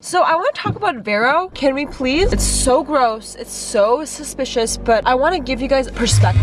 So I want to talk about Vero. Can we please? It's so gross. It's so suspicious, but I want to give you guys perspective.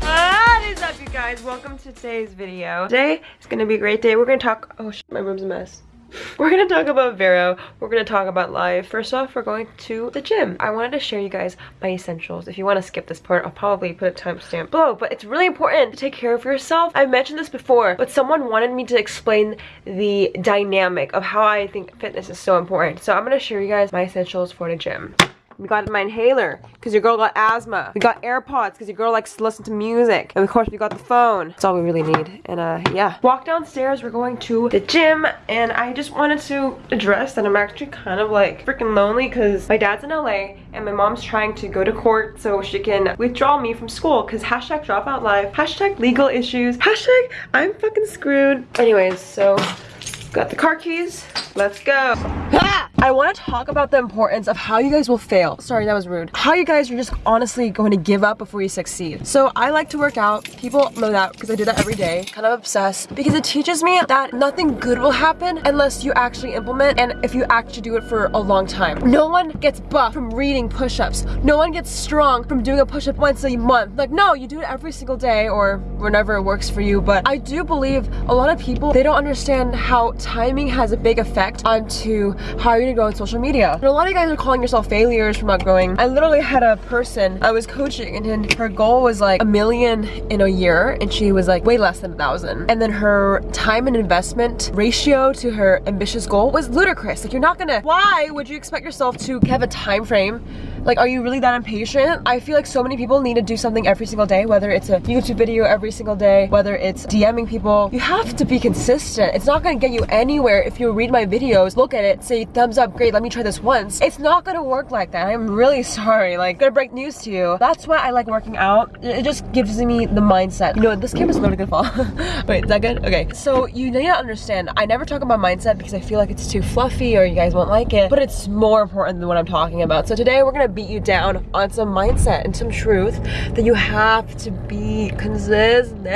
What is up, you guys? Welcome to today's video. Today is going to be a great day. We're going to talk... Oh, shit, my room's a mess. We're gonna talk about Vero. We're gonna talk about life. First off, we're going to the gym. I wanted to share you guys my essentials. If you want to skip this part, I'll probably put a timestamp below. But it's really important to take care of yourself. I've mentioned this before, but someone wanted me to explain the dynamic of how I think fitness is so important. So I'm gonna share you guys my essentials for the gym. We got my inhaler because your girl got asthma. We got AirPods because your girl likes to listen to music. And of course we got the phone. That's all we really need. And uh, yeah. Walk downstairs, we're going to the gym and I just wanted to address that I'm actually kind of like freaking lonely because my dad's in LA and my mom's trying to go to court so she can withdraw me from school because hashtag dropout life, hashtag legal issues, hashtag I'm fucking screwed. Anyways, so got the car keys. Let's go. Ah! I want to talk about the importance of how you guys will fail. Sorry, that was rude. How you guys are just honestly going to give up before you succeed. So I like to work out. People know that because I do that every day. Kind of obsessed because it teaches me that nothing good will happen unless you actually implement and if you actually do it for a long time. No one gets buff from reading push-ups. No one gets strong from doing a push-up once a month. Like, no, you do it every single day or whenever it works for you. But I do believe a lot of people, they don't understand how timing has a big effect onto how you're gonna grow on social media. And a lot of you guys are calling yourself failures for not growing. I literally had a person I was coaching and her goal was like a million in a year and she was like way less than a thousand. And then her time and investment ratio to her ambitious goal was ludicrous. Like you're not gonna, why would you expect yourself to have a time frame like, are you really that impatient? I feel like so many people need to do something every single day, whether it's a YouTube video every single day, whether it's DMing people. You have to be consistent. It's not gonna get you anywhere if you read my videos, look at it, say thumbs up, great, let me try this once. It's not gonna work like that. I'm really sorry. Like, gonna break news to you. That's why I like working out. It just gives me the mindset. You know, this camera's literally gonna fall. Wait, is that good? Okay. So you need to understand, I never talk about mindset because I feel like it's too fluffy or you guys won't like it, but it's more important than what I'm talking about. So today we're gonna beat you down on some mindset and some truth that you have to be consistent.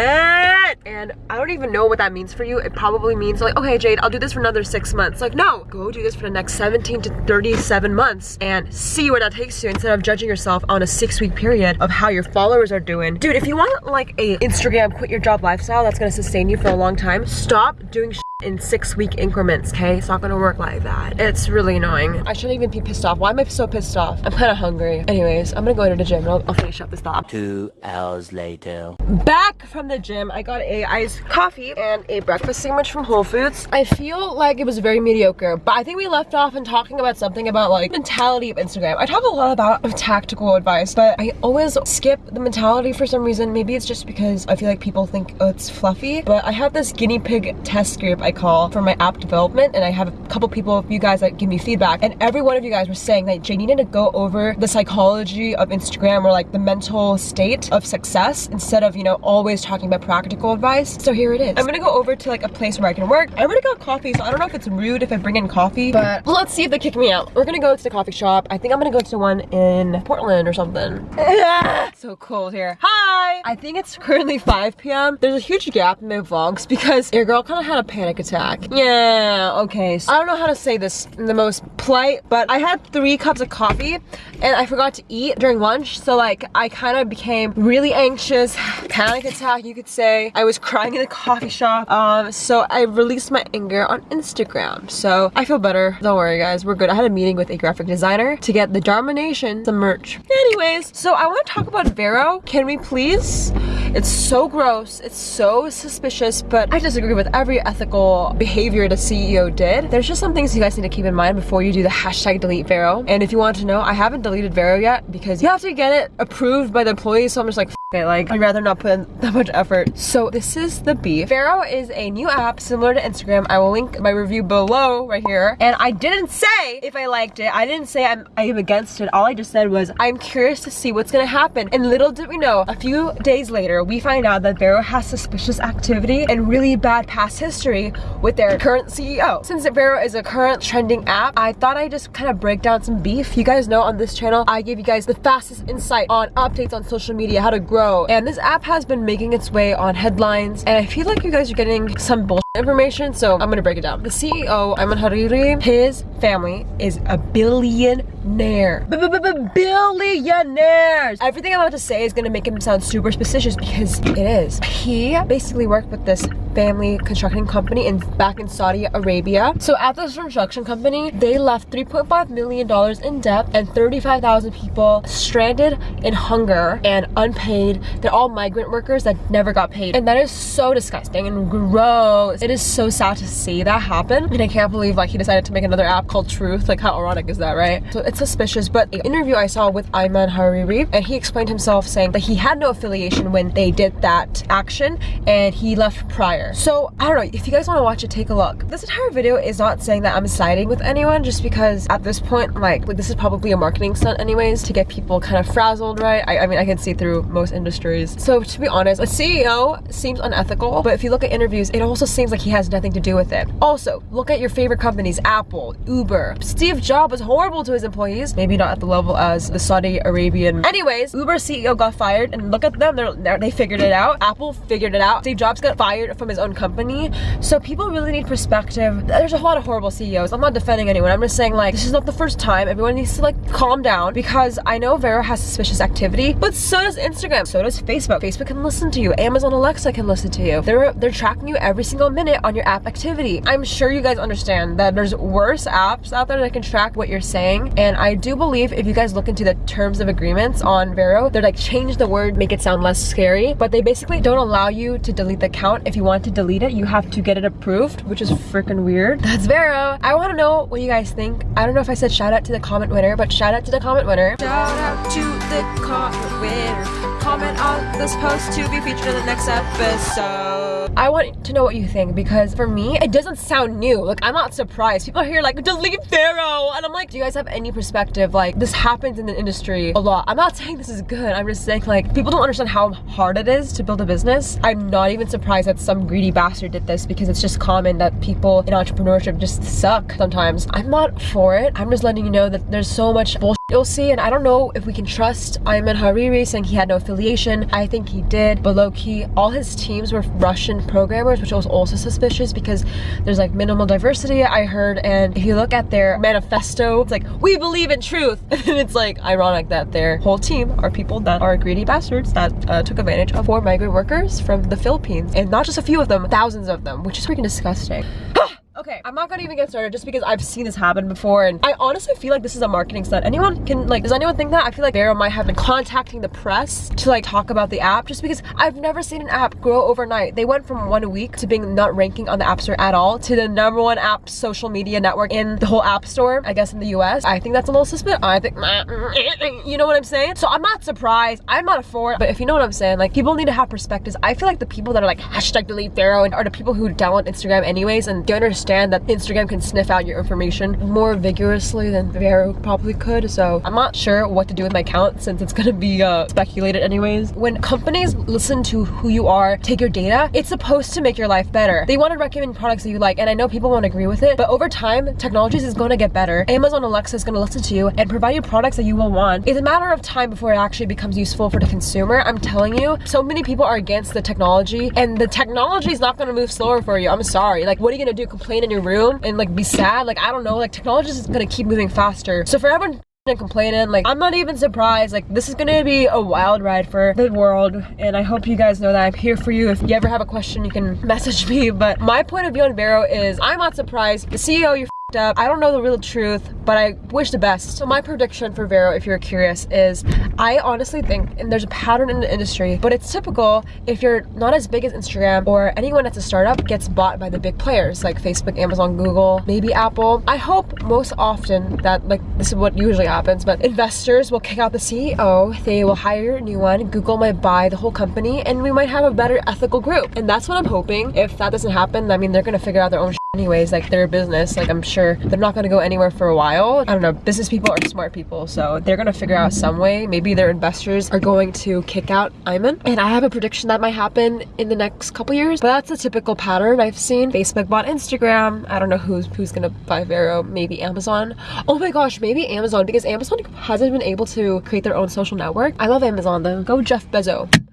And I don't even know what that means for you. It probably means like, okay, Jade, I'll do this for another six months. Like, no, go do this for the next 17 to 37 months and see where that takes you instead of judging yourself on a six week period of how your followers are doing. Dude, if you want like a Instagram quit your job lifestyle that's gonna sustain you for a long time, stop doing in six week increments, okay? It's not gonna work like that. It's really annoying. I shouldn't even be pissed off. Why am I so pissed off? I'm kind of hungry. Anyways, I'm gonna go to the gym I'll, I'll, finish up this thought. Two hours later. Back from the gym, I got a iced coffee and a breakfast sandwich from Whole Foods. I feel like it was very mediocre, but I think we left off in talking about something about like mentality of Instagram. I talk a lot about tactical advice, but I always skip the mentality for some reason. Maybe it's just because I feel like people think oh, it's fluffy, but I have this guinea pig test group I call for my app development and I have a couple people of you guys that give me feedback and every one of you guys were saying that Jay needed to go over the psychology of Instagram or like the mental state of success instead of, you know, always talking about practical advice. So here it is. I'm gonna go over to like a place where I can work. I already got coffee, so I don't know if it's rude if I bring in coffee, but let's see if they kick me out. We're gonna go to the coffee shop. I think I'm gonna go to one in Portland or something. so cold here. Hi! I think it's currently 5 p.m. There's a huge gap in my vlogs because your girl kind of had a panic attack yeah, okay. So I don't know how to say this in the most polite, but I had three cups of coffee and I forgot to eat during lunch. So like I kind of became really anxious, panic attack you could say. I was crying in the coffee shop. Um, so I released my anger on Instagram. So I feel better. Don't worry guys, we're good. I had a meeting with a graphic designer to get the Dharma Nation the merch. Anyways, so I want to talk about Vero. Can we please? It's so gross. It's so suspicious, but I disagree with every ethical behavior the CEO did. There's just some things you guys need to keep in mind before you do the hashtag delete Vero. And if you want to know, I haven't deleted Vero yet because you have to get it approved by the employees. So I'm just like, it, like I'd rather not put in that much effort. So this is the beef. Vero is a new app similar to Instagram. I will link my review below right here. And I didn't say if I liked it. I didn't say I'm I am against it. All I just said was I'm curious to see what's gonna happen. And little did we know, a few days later, we find out that Vero has suspicious activity and really bad past history with their current CEO. Since Vero is a current trending app, I thought I'd just kind of break down some beef. You guys know on this channel, I give you guys the fastest insight on updates on social media, how to grow And this app has been making its way on headlines. And I feel like you guys are getting some bullshit information. So I'm gonna break it down. The CEO, Ayman Hariri, his family is a billionaire. B -b -b Billionaires! Everything I'm about to say is gonna make him sound super suspicious because it is. He basically worked with this family construction company in back in Saudi Arabia. So at this construction company, they left $3.5 million in debt and 35,000 people stranded in hunger and unpaid. They're all migrant workers that never got paid. And that is so disgusting and gross. It is so sad to see that happen. And I can't believe like he decided to make another app called Truth. Like how ironic is that, right? So it's suspicious. But the interview I saw with Ayman Hariri and he explained himself saying that he had no affiliation when they did that action and he left prior. So I don't know, if you guys want to watch it, take a look. This entire video is not saying that I'm siding with anyone just because at this point, like, like this is probably a marketing stunt anyways to get people kind of frazzled, right? I, I mean, I can see through most industries. So to be honest, a CEO seems unethical, but if you look at interviews, it also seems like he has nothing to do with it. Also, look at your favorite companies, Apple, Uber. Steve Jobs was horrible to his employees, maybe not at the level as the Saudi Arabian. Anyways, Uber CEO got fired and look at them, they're, they're, they figured it out. Apple figured it out. Steve Jobs got fired from his own company. So people really need perspective. There's a lot of horrible CEOs. I'm not defending anyone. I'm just saying like, this is not the first time. Everyone needs to like calm down because I know Vero has suspicious activity, but so does Instagram. So does Facebook. Facebook can listen to you. Amazon Alexa can listen to you. They're, they're tracking you every single minute on your app activity. I'm sure you guys understand that there's worse apps out there that can track what you're saying. And I do believe if you guys look into the terms of agreements on Vero, they're like change the word, make it sound less scary, but they basically don't allow you to delete the account. If you want to delete it, you have to get it approved, which is freaking weird. That's Vero. I want to know what you guys think. I don't know if I said shout out to the comment winner, but shout out to the comment winner. Shout out to the comment winner comment on this post to be featured in the next episode. I want to know what you think because for me, it doesn't sound new. Like, I'm not surprised. People are here like, delete Vero. And I'm like, do you guys have any perspective? Like, this happens in the industry a lot. I'm not saying this is good. I'm just saying like, people don't understand how hard it is to build a business. I'm not even surprised that some greedy bastard did this because it's just common that people in entrepreneurship just suck sometimes. I'm not for it. I'm just letting you know that there's so much bullshit you'll see and I don't know if we can trust Ayman Hariri saying he had no affiliation. I think he did, but low-key, all his teams were Russian programmers, which was also suspicious because there's like minimal diversity, I heard, and if you look at their manifesto, it's like, we believe in truth, and it's like ironic that their whole team are people that are greedy bastards that uh, took advantage of poor migrant workers from the Philippines, and not just a few of them, thousands of them, which is freaking disgusting. Okay, I'm not gonna even get started just because I've seen this happen before and I honestly feel like this is a marketing stunt. Anyone can like, does anyone think that? I feel like Vero might have been contacting the press to like talk about the app just because I've never seen an app grow overnight. They went from one week to being not ranking on the App Store at all to the number one app social media network in the whole App Store, I guess in the US. I think that's a little suspicious. I think, you know what I'm saying? So I'm not surprised. I'm not for it, but if you know what I'm saying, like people need to have perspectives. I feel like the people that are like hashtag delete Vero are the people who download Instagram anyways and they understand understand that Instagram can sniff out your information more vigorously than Vero probably could. So I'm not sure what to do with my account since it's gonna be uh, speculated anyways. When companies listen to who you are, take your data, it's supposed to make your life better. They want to recommend products that you like and I know people won't agree with it, but over time, technologies is going to get better. Amazon Alexa is going to listen to you and provide you products that you will want. It's a matter of time before it actually becomes useful for the consumer. I'm telling you, so many people are against the technology and the technology is not going to move slower for you. I'm sorry. Like, what are you going to do? Complain in your room and like be sad like i don't know like technology is gonna keep moving faster. So for everyone and complaining like i'm not even surprised like this is gonna be a wild ride for the world. And i hope you guys know that i'm here for you. If you ever have a question you can message me. But my point of view on vero is i'm not surprised. The ceo you're up. I don't know the real truth, but I wish the best. So my prediction for Vero, if you're curious, is I honestly think, and there's a pattern in the industry, but it's typical if you're not as big as Instagram or anyone that's a startup gets bought by the big players like Facebook, Amazon, Google, maybe Apple. I hope most often that like this is what usually happens, but investors will kick out the CEO, they will hire a new one, Google might buy the whole company, and we might have a better ethical group. And that's what I'm hoping. If that doesn't happen, I mean, they're gonna figure out their own anyways like their business like i'm sure they're not going to go anywhere for a while. I don't know business people are smart people so they're going to figure out some way. Maybe their investors are going to kick out Ayman. And i have a prediction that might happen in the next couple years but that's a typical pattern i've seen. Facebook bought instagram. I don't know who's who's gonna buy vero maybe amazon. Oh my gosh maybe amazon because amazon hasn't been able to create their own social network. I love amazon though. Go jeff bezos!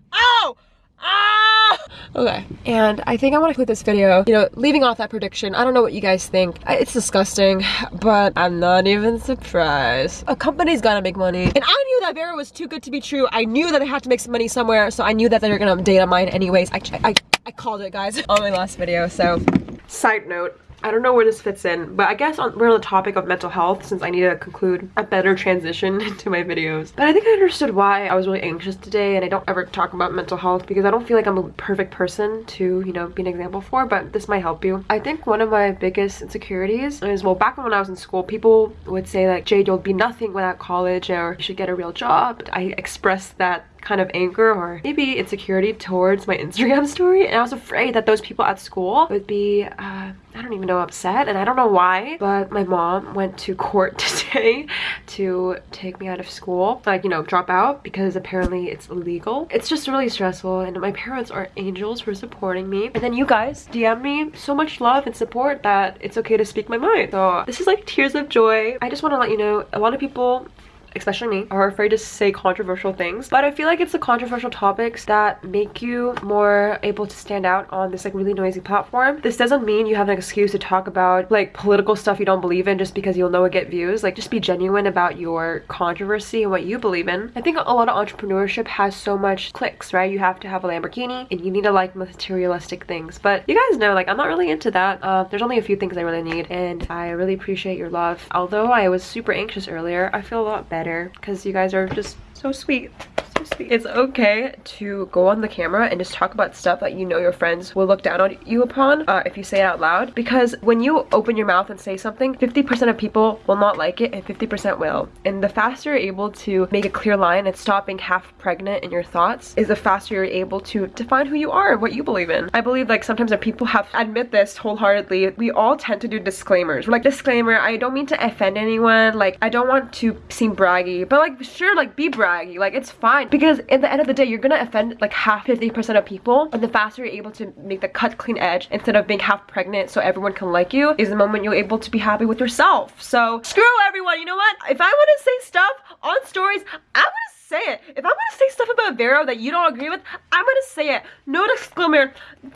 Okay, and I think I want to clip this video, you know, leaving off that prediction. I don't know what you guys think. It's disgusting, but I'm not even surprised. A company's gotta make money. And I knew that Vero was too good to be true. I knew that I had to make some money somewhere, so I knew that they were gonna data mine anyways. I, I, I called it, guys, on my last video, so. Side note, I don't know where this fits in, but I guess on, we're on the topic of mental health since I need to conclude a better transition into my videos. But I think I understood why I was really anxious today and I don't ever talk about mental health because I don't feel like I'm a perfect person to, you know, be an example for, but this might help you. I think one of my biggest insecurities is, well, back when I was in school, people would say like, Jade, you'll be nothing without college or you should get a real job. I expressed that kind of anger or maybe insecurity towards my Instagram story and I was afraid that those people at school would be uh, I don't even know upset and I don't know why but my mom went to court today to take me out of school like you know drop out because apparently it's illegal. It's just really stressful and my parents are angels for supporting me. And then you guys DM me so much love and support that it's okay to speak my mind. So this is like tears of joy. I just want to let you know a lot of people especially me, are afraid to say controversial things. But I feel like it's the controversial topics that make you more able to stand out on this like really noisy platform. This doesn't mean you have an excuse to talk about like political stuff you don't believe in just because you'll know it get views. Like just be genuine about your controversy and what you believe in. I think a lot of entrepreneurship has so much clicks, right? You have to have a Lamborghini and you need to like materialistic things. But you guys know like I'm not really into that. Uh, there's only a few things I really need and I really appreciate your love. Although I was super anxious earlier, I feel a lot better better because you guys are just so sweet sweet. It's okay to go on the camera and just talk about stuff that you know your friends will look down on you upon uh, if you say it out loud. Because when you open your mouth and say something, 50% of people will not like it and 50% will. And the faster you're able to make a clear line and stop being half pregnant in your thoughts is the faster you're able to define who you are and what you believe in. I believe like sometimes when people have admit this wholeheartedly, we all tend to do disclaimers. We're like, disclaimer, I don't mean to offend anyone. Like, I don't want to seem braggy, but like, sure, like be braggy. Like, it's fine because in the end of the day you're gonna offend like half 50% of people and the faster you're able to make the cut clean edge instead of being half pregnant so everyone can like you is the moment you're able to be happy with yourself so screw everyone you know what if I want to say stuff on stories I'm gonna say it. If I'm gonna say stuff about Vero that you don't agree with, I'm gonna say it. No disclaimer.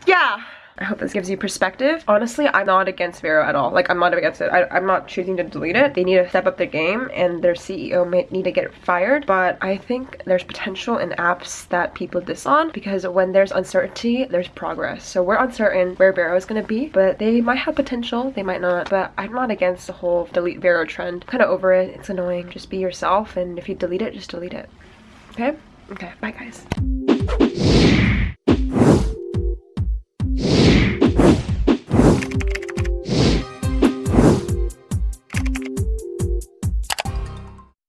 Yeah. I hope this gives you perspective. Honestly, I'm not against Vero at all. Like, I'm not against it. I, am not choosing to delete it. They need to step up their game and their CEO may need to get fired. But I think there's potential in apps that people diss on because when there's uncertainty, there's progress. So we're uncertain where Vero is going to be, but they might have potential. They might not. But I'm not against the whole delete Vero trend. Kind of over it. It's annoying. Just be yourself. And if you delete it, just delete it. Okay? Okay. Bye, guys.